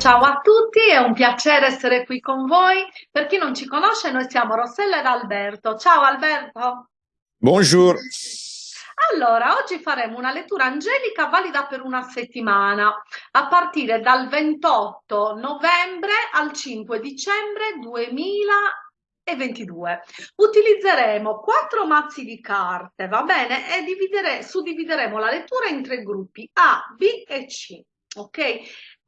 Ciao a tutti, è un piacere essere qui con voi. Per chi non ci conosce, noi siamo Rossella ed Alberto. Ciao Alberto. Bonjour. Allora, oggi faremo una lettura angelica valida per una settimana, a partire dal 28 novembre al 5 dicembre 2022. Utilizzeremo quattro mazzi di carte, va bene? E dividere, suddivideremo la lettura in tre gruppi, A, B e C. Ok?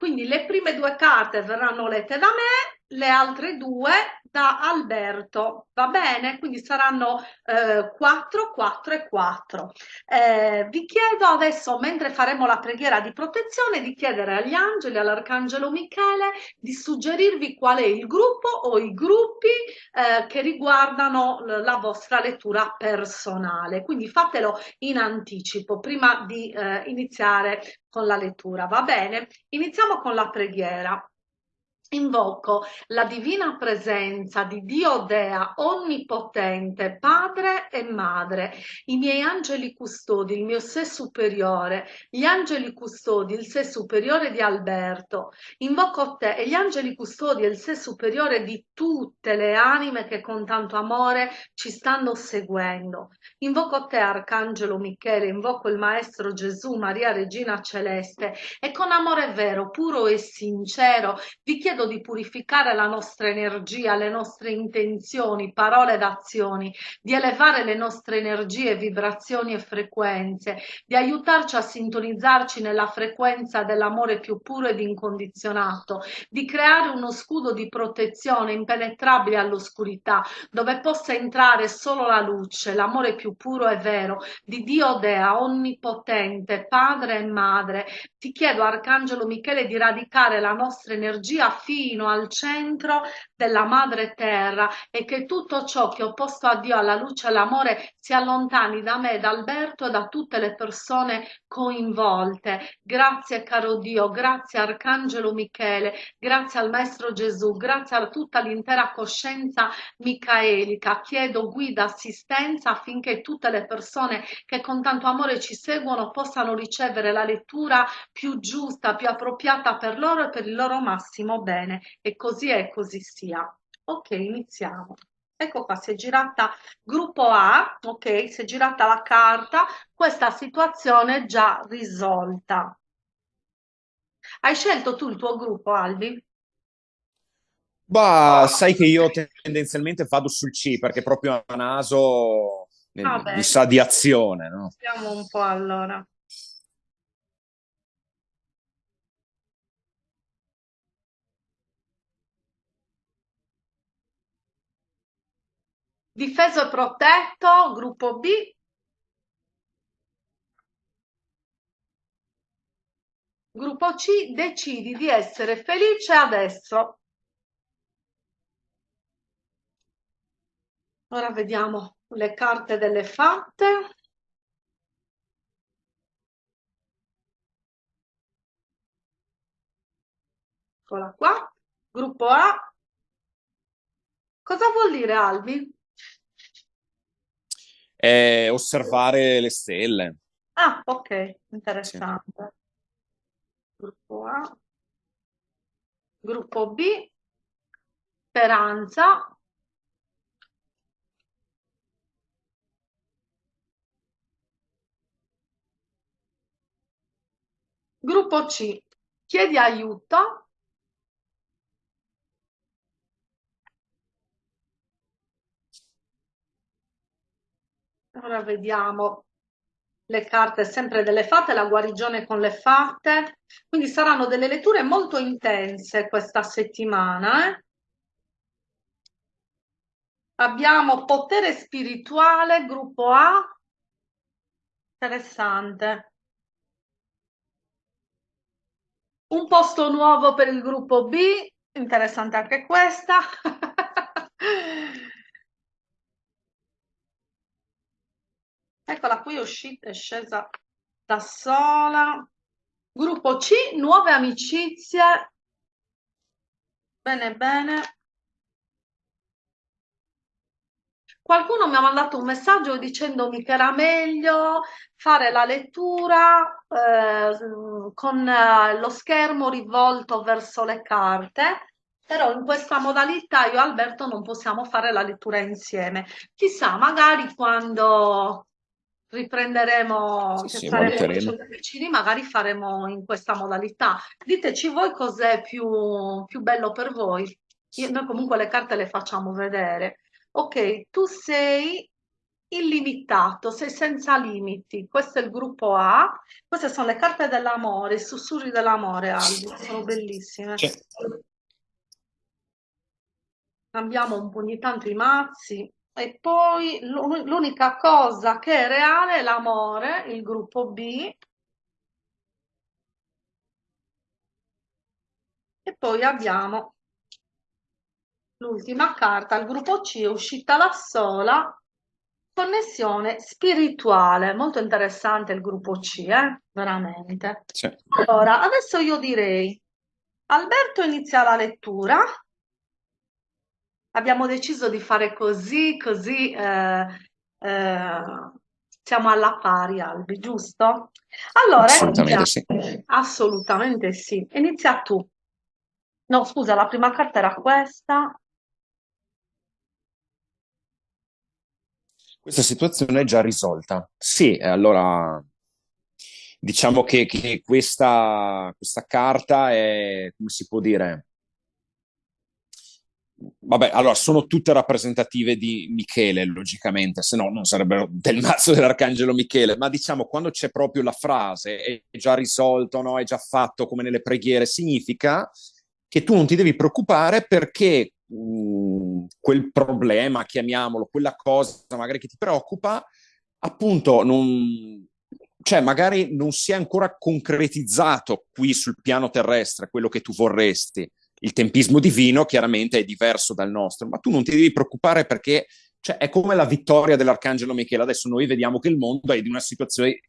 Quindi le prime due carte verranno lette da me, le altre due da Alberto, va bene? Quindi saranno eh, 4, 4 e 4. Eh, vi chiedo adesso, mentre faremo la preghiera di protezione, di chiedere agli angeli, all'arcangelo Michele, di suggerirvi qual è il gruppo o i gruppi eh, che riguardano la vostra lettura personale. Quindi fatelo in anticipo, prima di eh, iniziare con la lettura, va bene? Iniziamo con la preghiera. Invoco la divina presenza di Dio Dea onnipotente, Padre e Madre, i miei angeli custodi, il mio sé superiore, gli angeli custodi, il sé superiore di Alberto. Invoco te e gli angeli custodi e il sé superiore di tutte le anime che con tanto amore ci stanno seguendo. Invoco te, Arcangelo Michele, invoco il Maestro Gesù, Maria Regina Celeste e con amore vero, puro e sincero vi chiedo chiedo di purificare la nostra energia, le nostre intenzioni, parole ed azioni, di elevare le nostre energie, vibrazioni e frequenze, di aiutarci a sintonizzarci nella frequenza dell'amore più puro ed incondizionato, di creare uno scudo di protezione impenetrabile all'oscurità, dove possa entrare solo la luce, l'amore più puro e vero di Dio Dea, onnipotente, Padre e Madre. Ti chiedo, Arcangelo Michele, di radicare la nostra energia fino al centro della madre terra e che tutto ciò che ho posto a Dio, alla luce e all'amore, si allontani da me, da Alberto e da tutte le persone coinvolte. Grazie caro Dio, grazie Arcangelo Michele, grazie al Maestro Gesù, grazie a tutta l'intera coscienza micaelica. Chiedo guida, assistenza affinché tutte le persone che con tanto amore ci seguono possano ricevere la lettura più giusta, più appropriata per loro e per il loro massimo bene bene e così è così sia. Ok, iniziamo. Ecco qua, si è girata gruppo A, ok, si è girata la carta, questa situazione è già risolta. Hai scelto tu il tuo gruppo, Albi? Bah, sai che io tendenzialmente vado sul C perché proprio a naso ah, mi sa di azione, no? Vediamo un po' allora. Difeso e protetto, gruppo B. Gruppo C, decidi di essere felice adesso. Ora vediamo le carte delle fatte. Eccola qua. Gruppo A. Cosa vuol dire Albi? È osservare le stelle. Ah, ok, interessante. Sì. Gruppo A. Gruppo B. Speranza. Gruppo C. Chiedi aiuto. Ora vediamo le carte sempre delle fatte, la guarigione con le fatte. Quindi saranno delle letture molto intense questa settimana. Eh? Abbiamo potere spirituale, gruppo A. Interessante. Un posto nuovo per il gruppo B. Interessante anche questa. Eccola qui, è uscita, è scesa da sola. Gruppo C, nuove amicizie. Bene, bene. Qualcuno mi ha mandato un messaggio dicendomi che era meglio fare la lettura eh, con eh, lo schermo rivolto verso le carte, però in questa modalità io e Alberto non possiamo fare la lettura insieme. Chissà, magari quando riprenderemo, Sì, sì, vicini, magari faremo in questa modalità. Diteci voi cos'è più, più bello per voi. Io- noi comunque le carte le facciamo vedere. Ok, tu sei illimitato, sei senza limiti. Questo è il gruppo A. Queste sono le carte dell'amore, i sussurri dell'amore, Albi, sono bellissime. Cambiamo un po' ogni tanto i mazzi. E poi l'u- l'unica cosa che è reale è l'amore, il gruppo B. E poi abbiamo l'ultima carta, il gruppo C uscita da sola, connessione spirituale. Molto interessante il gruppo C, eh? Veramente. Sì. Allora, adesso io direi, Alberto inizia la lettura. Abbiamo deciso di fare così, così eh, eh, siamo alla pari, Albi, giusto? Allora, Assolutamente inizia. sì. Assolutamente sì. Inizia tu. No, scusa, la prima carta era questa. Questa situazione è già risolta. Sì, eh, allora diciamo che, che questa, questa carta è, come si può dire? Vabbè, allora sono tutte rappresentative di Michele, logicamente, se no non sarebbero del mazzo dell'Arcangelo Michele, ma diciamo quando c'è proprio la frase è già risolto, no? è già fatto come nelle preghiere, significa che tu non ti devi preoccupare perché mh, quel problema, chiamiamolo, quella cosa magari che ti preoccupa, appunto non, cioè magari non si è ancora concretizzato qui sul piano terrestre quello che tu vorresti il tempismo divino chiaramente è diverso dal nostro, ma tu non ti devi preoccupare perché cioè, è come la vittoria dell'Arcangelo Michele. Adesso noi vediamo che il mondo è in una situazione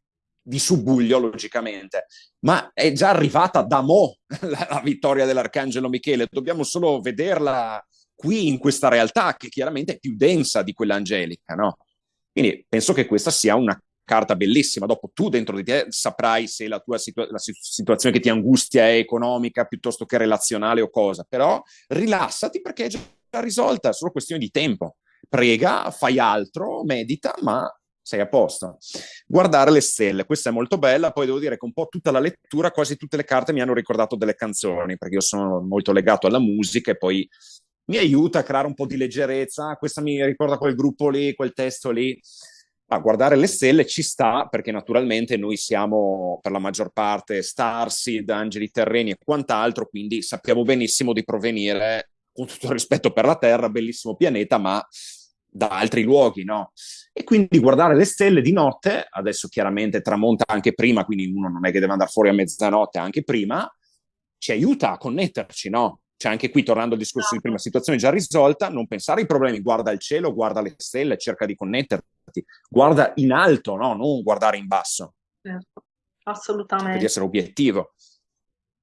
di subbuglio, logicamente, ma è già arrivata da mo la, la vittoria dell'Arcangelo Michele. Dobbiamo solo vederla qui in questa realtà che chiaramente è più densa di quella angelica, no? Quindi penso che questa sia una carta bellissima. Dopo tu dentro di te saprai se la tua situa- la situazione che ti angustia è economica piuttosto che relazionale o cosa, però rilassati perché è già risolta, è solo questione di tempo. Prega, fai altro, medita, ma sei a posto. Guardare le stelle, questa è molto bella, poi devo dire che un po' tutta la lettura, quasi tutte le carte mi hanno ricordato delle canzoni, perché io sono molto legato alla musica e poi mi aiuta a creare un po' di leggerezza, questa mi ricorda quel gruppo lì, quel testo lì a guardare le stelle ci sta perché naturalmente noi siamo per la maggior parte starseed, angeli terreni e quant'altro, quindi sappiamo benissimo di provenire, con tutto il rispetto per la Terra, bellissimo pianeta, ma da altri luoghi, no? E quindi guardare le stelle di notte, adesso chiaramente tramonta anche prima, quindi uno non è che deve andare fuori a mezzanotte, anche prima, ci aiuta a connetterci, no? Cioè anche qui, tornando al discorso di prima, situazione già risolta, non pensare ai problemi, guarda il cielo, guarda le stelle, cerca di connetterti guarda in alto, no? non guardare in basso. Certo, assolutamente. Per essere obiettivo.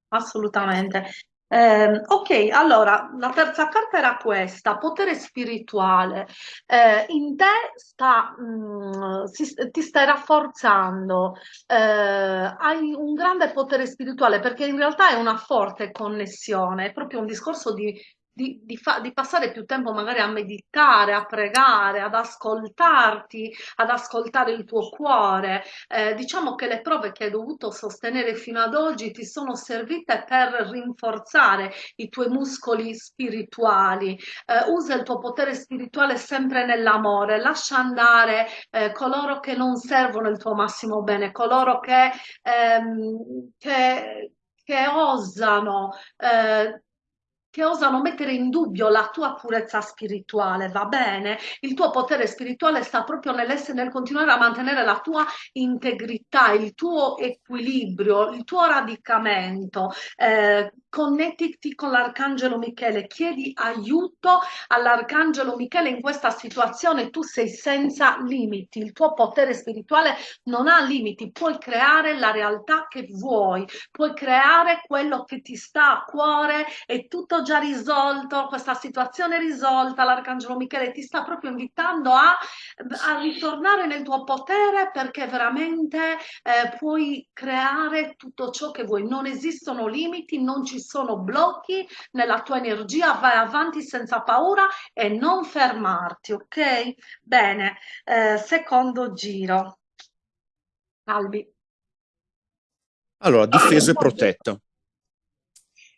Assolutamente. Eh, ok, allora la terza carta era questa, potere spirituale. Eh, in te sta, mh, si, ti stai rafforzando, eh, hai un grande potere spirituale perché in realtà è una forte connessione, è proprio un discorso di di, di, fa- di passare più tempo magari a meditare, a pregare, ad ascoltarti, ad ascoltare il tuo cuore. Eh, diciamo che le prove che hai dovuto sostenere fino ad oggi ti sono servite per rinforzare i tuoi muscoli spirituali. Eh, usa il tuo potere spirituale sempre nell'amore, lascia andare eh, coloro che non servono il tuo massimo bene, coloro che, ehm, che, che osano eh, che osano mettere in dubbio la tua purezza spirituale, va bene? Il tuo potere spirituale sta proprio nell'essere, nel continuare a mantenere la tua integrità, il tuo equilibrio, il tuo radicamento. Eh, connettiti con l'Arcangelo Michele, chiedi aiuto all'Arcangelo Michele in questa situazione, tu sei senza limiti, il tuo potere spirituale non ha limiti, puoi creare la realtà che vuoi, puoi creare quello che ti sta a cuore. E tutto già risolto, questa situazione risolta, l'Arcangelo Michele ti sta proprio invitando a, a ritornare nel tuo potere perché veramente eh, puoi creare tutto ciò che vuoi. Non esistono limiti, non ci sono blocchi nella tua energia, vai avanti senza paura e non fermarti, ok? Bene, eh, secondo giro. Albi. Allora, difeso e protetto.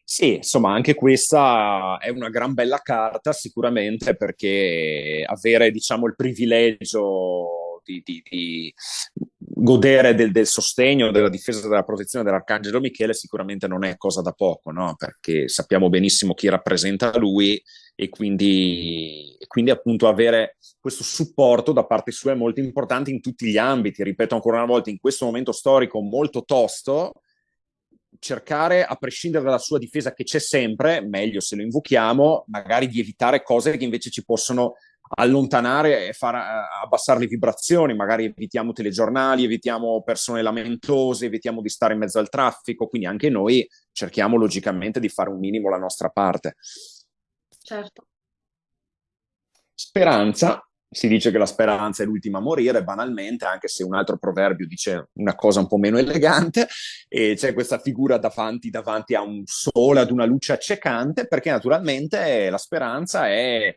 Sì, insomma, anche questa è una gran bella carta sicuramente perché avere, diciamo, il privilegio di, di, di godere del, del, sostegno, della difesa, della protezione dell'Arcangelo Michele sicuramente non è cosa da poco, no? Perché sappiamo benissimo chi rappresenta lui e quindi, e quindi appunto avere questo supporto da parte sua è molto importante in tutti gli ambiti. Ripeto ancora una volta, in questo momento storico molto tosto, cercare, a prescindere dalla sua difesa che c'è sempre, meglio se lo invochiamo, magari di evitare cose che invece ci possono allontanare e far uh, abbassare le vibrazioni, magari evitiamo telegiornali, evitiamo persone lamentose, evitiamo di stare in mezzo al traffico, quindi anche noi cerchiamo logicamente di fare un minimo la nostra parte. Certo. Speranza, si dice che la speranza è l'ultima a morire, banalmente, anche se un altro proverbio dice una cosa un po' meno elegante, e c'è questa figura davanti, davanti a un sole, ad una luce accecante, perché naturalmente la speranza è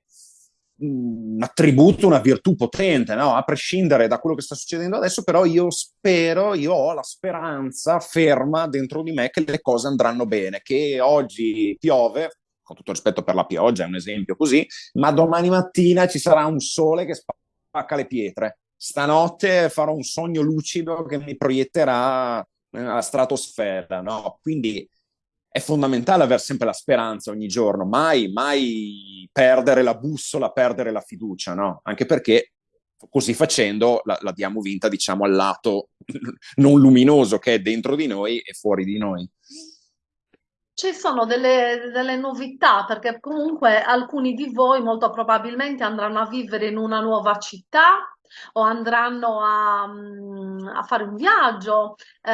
un attributo, una virtù potente, no? a prescindere da quello che sta succedendo adesso, però io spero, io ho la speranza ferma dentro di me che le cose andranno bene, che oggi piove, con tutto rispetto per la pioggia, è un esempio così, ma domani mattina ci sarà un sole che spacca le pietre. Stanotte farò un sogno lucido che mi proietterà nella stratosfera, no? Quindi è fondamentale avere sempre la speranza ogni giorno, mai, mai perdere la bussola, perdere la fiducia, no? Anche perché così facendo la, la diamo vinta, diciamo, al lato non luminoso che è dentro di noi e fuori di noi. Ci sono delle, delle novità perché comunque alcuni di voi molto probabilmente andranno a vivere in una nuova città o andranno a, mm, a fare un viaggio, eh,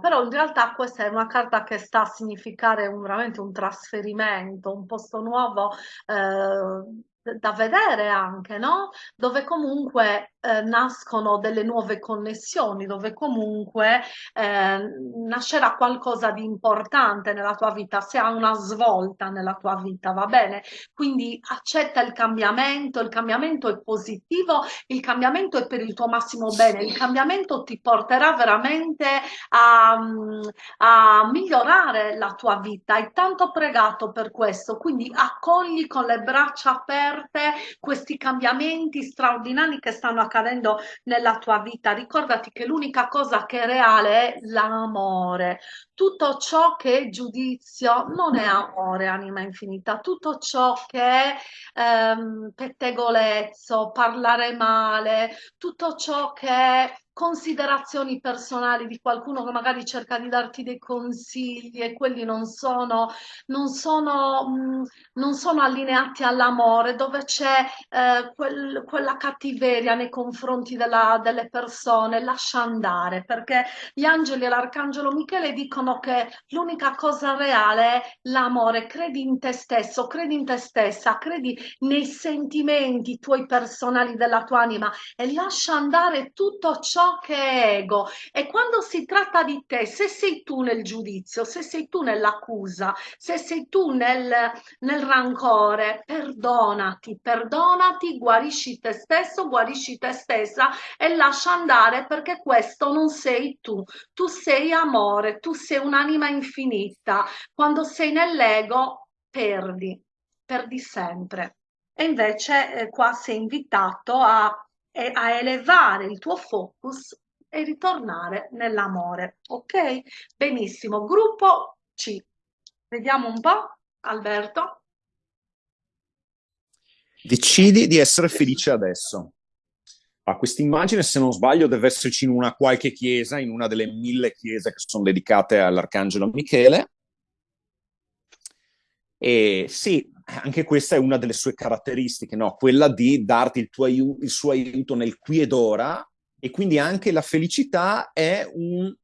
però in realtà questa è una carta che sta a significare un, veramente un trasferimento, un posto nuovo. Eh, da vedere anche, no? Dove comunque eh, nascono delle nuove connessioni, dove comunque eh, nascerà qualcosa di importante nella tua vita, se ha una svolta nella tua vita, va bene? Quindi accetta il cambiamento, il cambiamento è positivo, il cambiamento è per il tuo massimo bene, il cambiamento ti porterà veramente a, a migliorare la tua vita. Hai tanto pregato per questo, quindi accogli con le braccia aperte questi cambiamenti straordinari che stanno accadendo nella tua vita. Ricordati che l'unica cosa che è reale è l'amore. Tutto ciò che è giudizio non è amore, anima infinita. Tutto ciò che è ehm, pettegolezzo, parlare male, tutto ciò che è considerazioni personali di qualcuno che magari cerca di darti dei consigli e quelli non sono, non sono, mm, non sono allineati all'amore, dove c'è eh, quel, quella cattiveria nei confronti della, delle persone, lascia andare, perché gli angeli e l'arcangelo Michele dicono che l'unica cosa reale è l'amore, credi in te stesso, credi in te stessa, credi nei sentimenti tuoi personali della tua anima e lascia andare tutto ciò che è ego. E quando si tratta di te, se sei tu nel giudizio, se sei tu nell'accusa, se sei tu nel, nel rancore, perdonati, perdonati, guarisci te stesso, guarisci te stessa e lascia andare perché questo non sei tu. Tu sei amore, tu sei un'anima infinita. Quando sei nell'ego, perdi, perdi sempre. E invece eh, qua sei invitato a a elevare il tuo focus e ritornare nell'amore. Ok? Benissimo. Gruppo C. Vediamo un po', Alberto. Decidi di essere felice adesso. A questa immagine, se non sbaglio, deve esserci in una qualche chiesa, in una delle mille chiese che sono dedicate all'Arcangelo Michele. E sì, anche questa è una delle sue caratteristiche, no? quella di darti il, tuo aiuto, il suo aiuto nel qui ed ora e quindi anche la felicità è un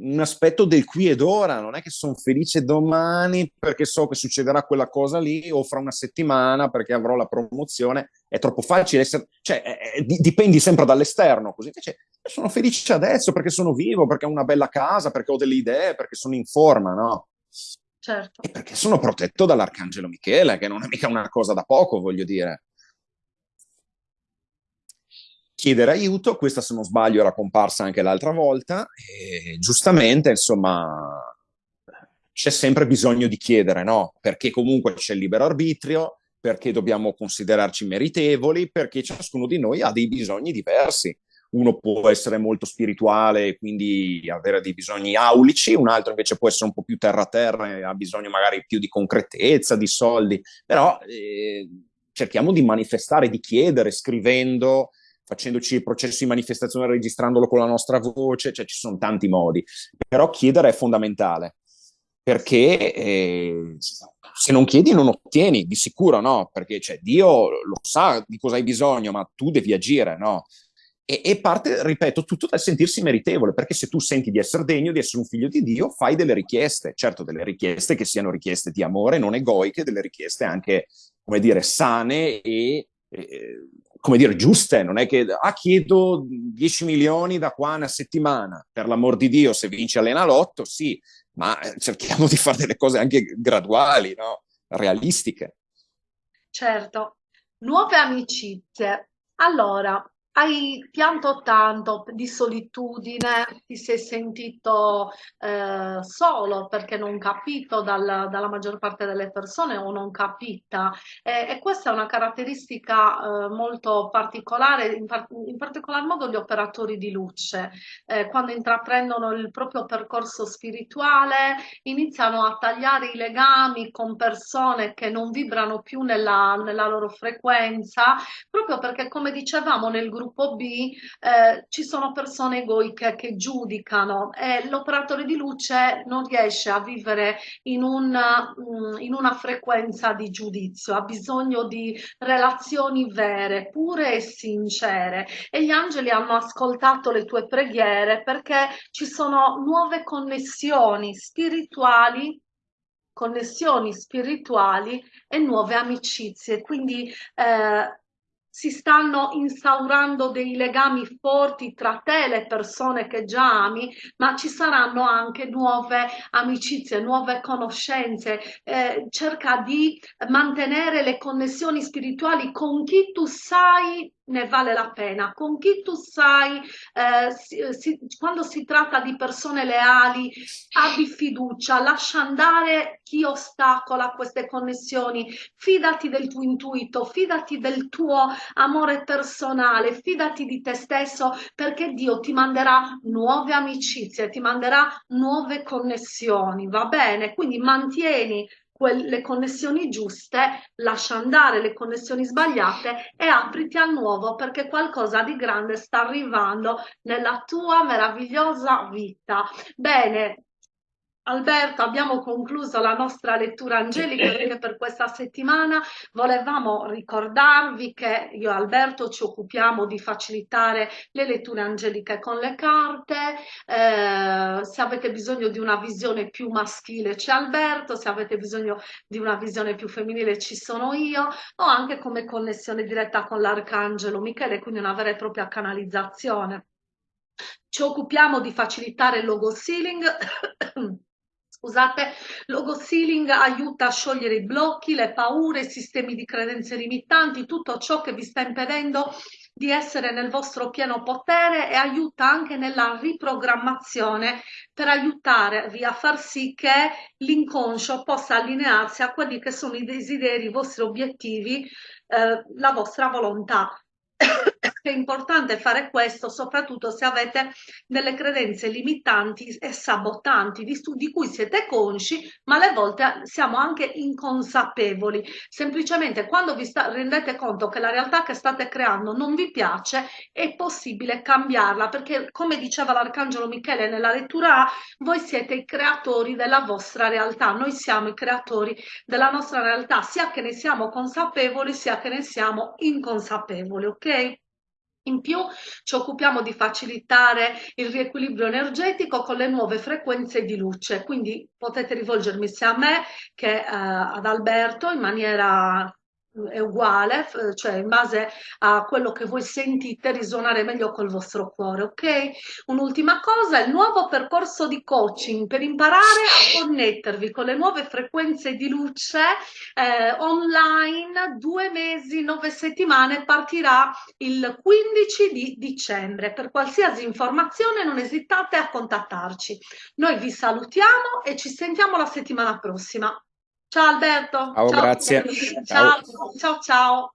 un aspetto del qui ed ora, non è che sono felice domani perché so che succederà quella cosa lì o fra una settimana perché avrò la promozione, è troppo facile essere, cioè è, dipendi sempre dall'esterno, così invece sono felice adesso perché sono vivo, perché ho una bella casa, perché ho delle idee, perché sono in forma, no? Certo. E perché sono protetto dall'Arcangelo Michele, che non è mica una cosa da poco, voglio dire chiedere aiuto, questa se non sbaglio era comparsa anche l'altra volta, e giustamente insomma c'è sempre bisogno di chiedere, no? Perché comunque c'è il libero arbitrio, perché dobbiamo considerarci meritevoli, perché ciascuno di noi ha dei bisogni diversi. Uno può essere molto spirituale e quindi avere dei bisogni aulici, un altro invece può essere un po' più terra-terra e ha bisogno magari più di concretezza, di soldi, però eh, cerchiamo di manifestare, di chiedere, scrivendo, facendoci il processo di manifestazione, registrandolo con la nostra voce, cioè ci sono tanti modi, però chiedere è fondamentale, perché eh, se non chiedi non ottieni, di sicuro no, perché cioè, Dio lo sa di cosa hai bisogno, ma tu devi agire, no? E, e, parte, ripeto, tutto dal sentirsi meritevole, perché se tu senti di essere degno, di essere un figlio di Dio, fai delle richieste, certo delle richieste che siano richieste di amore, non egoiche, delle richieste anche, come dire, sane e... e come dire, giuste, non è che ah, chiedo 10 milioni da qua una settimana, per l'amor di Dio, se vince Allenalotto, sì, ma eh, cerchiamo di fare delle cose anche graduali, no? realistiche. Certo, nuove amicizie. Allora, hai pianto tanto di solitudine, ti sei sentito eh, solo perché non capito dal, dalla maggior parte delle persone o non capita. E, e questa è una caratteristica eh, molto particolare, in, par in, particolar modo gli operatori di luce, eh, quando intraprendono il proprio percorso spirituale iniziano a tagliare i legami con persone che non vibrano più nella, nella loro frequenza, proprio perché come dicevamo nel gruppo gruppo B eh, ci sono persone egoiche che giudicano e l'operatore di luce non riesce a vivere in, un, mm, in una frequenza di giudizio, ha bisogno di relazioni vere, pure e sincere e gli angeli hanno ascoltato le tue preghiere perché ci sono nuove connessioni spirituali connessioni spirituali e nuove amicizie. Quindi eh, si stanno instaurando dei legami forti tra te e le persone che già ami, ma ci saranno anche nuove amicizie, nuove conoscenze. Eh, cerca di mantenere le connessioni spirituali con chi tu sai ne vale la pena. Con chi tu sai, eh, si, si, quando si tratta di persone leali, abbi fiducia, lascia andare chi ostacola queste connessioni, fidati del tuo intuito, fidati del tuo amore personale, fidati di te stesso perché Dio ti manderà nuove amicizie, ti manderà nuove connessioni, va bene? Quindi mantieni le connessioni giuste, lascia andare le connessioni sbagliate e apriti al nuovo perché qualcosa di grande sta arrivando nella tua meravigliosa vita. Bene, Alberto, abbiamo concluso la nostra lettura angelica perché per questa settimana volevamo ricordarvi che io e Alberto ci occupiamo di facilitare le letture angeliche con le carte, eh, se avete bisogno di una visione più maschile c'è Alberto, se avete bisogno di una visione più femminile ci sono io, o anche come connessione diretta con l'Arcangelo Michele, quindi una vera e propria canalizzazione. Ci occupiamo di facilitare il logo sealing Scusate, logo sealing aiuta a sciogliere i blocchi, le paure, i sistemi di credenze limitanti, tutto ciò che vi sta impedendo di essere nel vostro pieno potere e aiuta anche nella riprogrammazione per aiutarvi a far sì che l'inconscio possa allinearsi a quelli che sono i desideri, i vostri obiettivi, eh, la vostra volontà è importante fare questo soprattutto se avete delle credenze limitanti e sabotanti di, di, cui siete consci ma alle volte siamo anche inconsapevoli. Semplicemente quando vi rendete conto che la realtà che state creando non vi piace è possibile cambiarla perché come diceva l'arcangelo Michele nella lettura A voi siete i creatori della vostra realtà. Noi siamo i creatori della nostra realtà sia che ne siamo consapevoli sia che ne siamo inconsapevoli ok In più ci occupiamo di facilitare il riequilibrio energetico con le nuove frequenze di luce, quindi potete rivolgermi sia a me che eh, ad Alberto in maniera è uguale, cioè in base a quello che voi sentite risuonare meglio col vostro cuore, ok? Un'ultima cosa, il nuovo percorso di coaching per imparare a connettervi con le nuove frequenze di luce eh, online, due mesi, nove settimane, partirà il 15 di dicembre. Per qualsiasi informazione non esitate a contattarci. Noi vi salutiamo e ci sentiamo la settimana prossima. Ciao Alberto. Ciao, ciao. grazie. Ciao, ciao, ciao.